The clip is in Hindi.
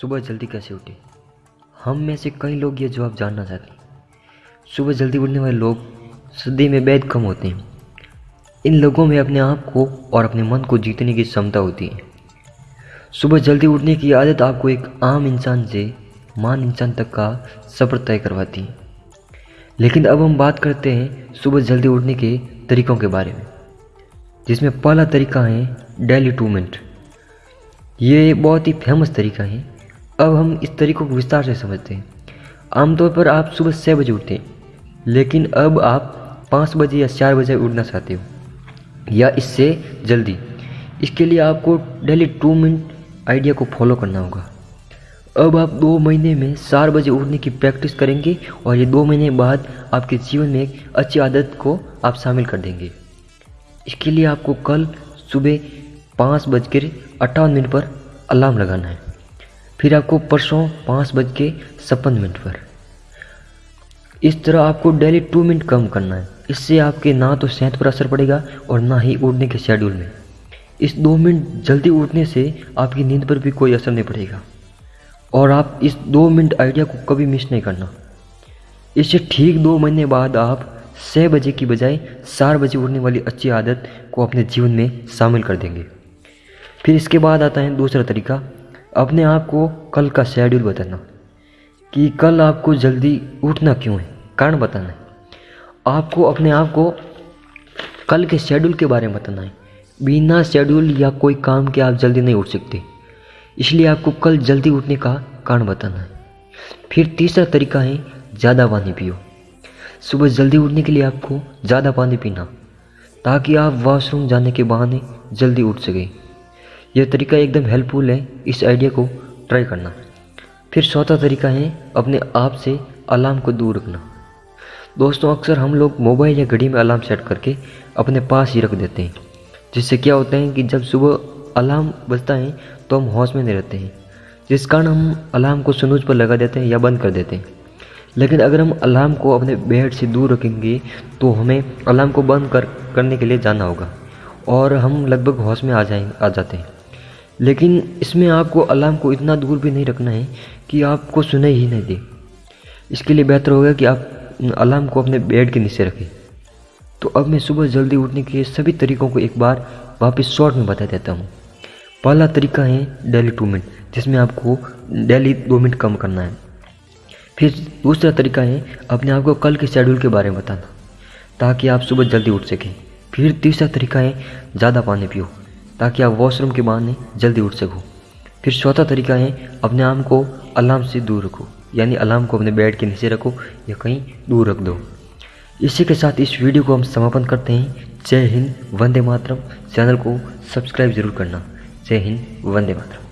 सुबह जल्दी कैसे उठे? हम में से कई लोग ये जवाब जानना चाहते हैं सुबह जल्दी उठने वाले लोग सदी में बेहद कम होते हैं। इन लोगों में अपने आप को और अपने मन को जीतने की क्षमता होती है। सुबह जल्दी उठने की आदत आपको एक आम इंसान से मान इंसान तक का सफ़र तय करवाती है। लेकिन अब हम बात करते हैं सुबह जल्दी उठने के तरीक़ों के बारे में, जिसमें पहला तरीका है डेली टू मिनट। ये बहुत ही फ़ेमस तरीका है। अब हम इस तरीक़ों को विस्तार से समझते हैं। आमतौर पर आप सुबह छः बजे उठते हैं, लेकिन अब आप पाँच बजे या चार बजे उठना चाहते हो, या इससे जल्दी। इसके लिए आपको डेली टू मिनट आइडिया को फॉलो करना होगा। अब आप दो महीने में चार बजे उठने की प्रैक्टिस करेंगे और ये दो महीने बाद आपके जीवन में एक अच्छी आदत को आप शामिल कर देंगे। इसके लिए आपको कल सुबह पाँच बजकर अट्ठावन मिनट पर अलार्म लगाना है। फिर आपको परसों पाँच बज के छप्पन मिनट पर। इस तरह आपको डेली टू मिनट कम करना है। इससे आपके ना तो सेहत पर असर पड़ेगा और ना ही उठने के शेड्यूल में। इस दो मिनट जल्दी उठने से आपकी नींद पर भी कोई असर नहीं पड़ेगा। और आप इस दो मिनट आइडिया को कभी मिस नहीं करना। इससे ठीक दो महीने बाद आप छः बजे की बजाय चार बजे उठने वाली अच्छी आदत को अपने जीवन में शामिल कर देंगे। फिर इसके बाद आता है दूसरा तरीका अपने आप को कल का शेड्यूल बताना कि कल आपको जल्दी उठना क्यों है? कारण बताना है। आपको अपने आप को कल के शेड्यूल के बारे में बताना है। बिना शेड्यूल या कोई काम के आप जल्दी नहीं उठ सकते। इसलिए आपको कल जल्दी उठने का कारण बताना है। फिर तीसरा तरीका है, ज़्यादा पानी पियो। सुबह जल्दी उठने के लिए आपको ज़्यादा पानी पीना, ताकि आप वॉशरूम जाने के बहाने जल्दी उठ सकें। यह तरीका एकदम हेल्पफुल है, इस आइडिया को ट्राई करना। फिर चौथा तरीका है, अपने आप से अलार्म को दूर रखना। दोस्तों, अक्सर हम लोग मोबाइल या घड़ी में अलार्म सेट करके अपने पास ही रख देते हैं। जिससे क्या होता है कि जब सुबह अलार्म बजता है तो हम होश में नहीं रहते हैं। जिस कारण हम अलार्म को सुनूज पर लगा देते हैं या बंद कर देते हैं। लेकिन अगर हम अलार्म को अपने बेड से दूर रखेंगे तो हमें अलार्म को बंद कर, करने के लिए जाना होगा। और हम लगभग होश में आ जाएँगे आ जाते हैं। लेकिन इसमें आपको अलार्म को इतना दूर भी नहीं रखना है कि आपको सुने ही नहीं दे। इसके लिए बेहतर होगा कि आप अलार्म को अपने बेड के नीचे रखें। तो अब मैं सुबह जल्दी उठने के सभी तरीकों को एक बार वापस शॉर्ट में बता देता हूँ। पहला तरीका है डेली टू मिनट, जिसमें आपको डेली दो मिनट कम करना है। फिर दूसरा तरीका है अपने आप को कल के शेड्यूल के बारे में बताना, ताकि आप सुबह जल्दी उठ सकें। फिर तीसरा तरीका है ज़्यादा पानी पियो। ताकि आप वॉशरूम के बहाने जल्दी उठ सको। फिर चौथा तरीका है, अपने आम को अलार्म से दूर रखो। यानी अलार्म को अपने बेड के नीचे रखो या कहीं दूर रख दो। इसी के साथ इस वीडियो को हम समापन करते हैं। जय हिंद, वंदे मातरम। चैनल को सब्सक्राइब ज़रूर करना। जय हिंद, वंदे मातरम।